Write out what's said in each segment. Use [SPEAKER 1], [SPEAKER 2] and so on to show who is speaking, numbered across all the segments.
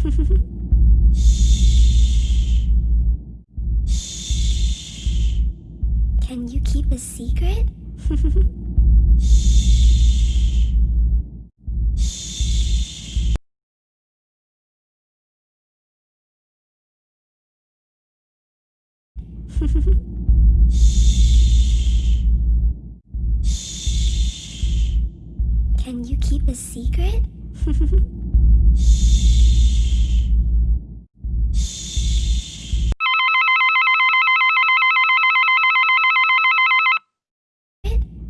[SPEAKER 1] Can you keep a secret? shh Can you keep a secret? Can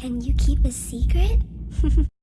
[SPEAKER 1] Can you keep a secret?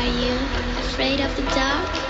[SPEAKER 1] Are you afraid of the dark?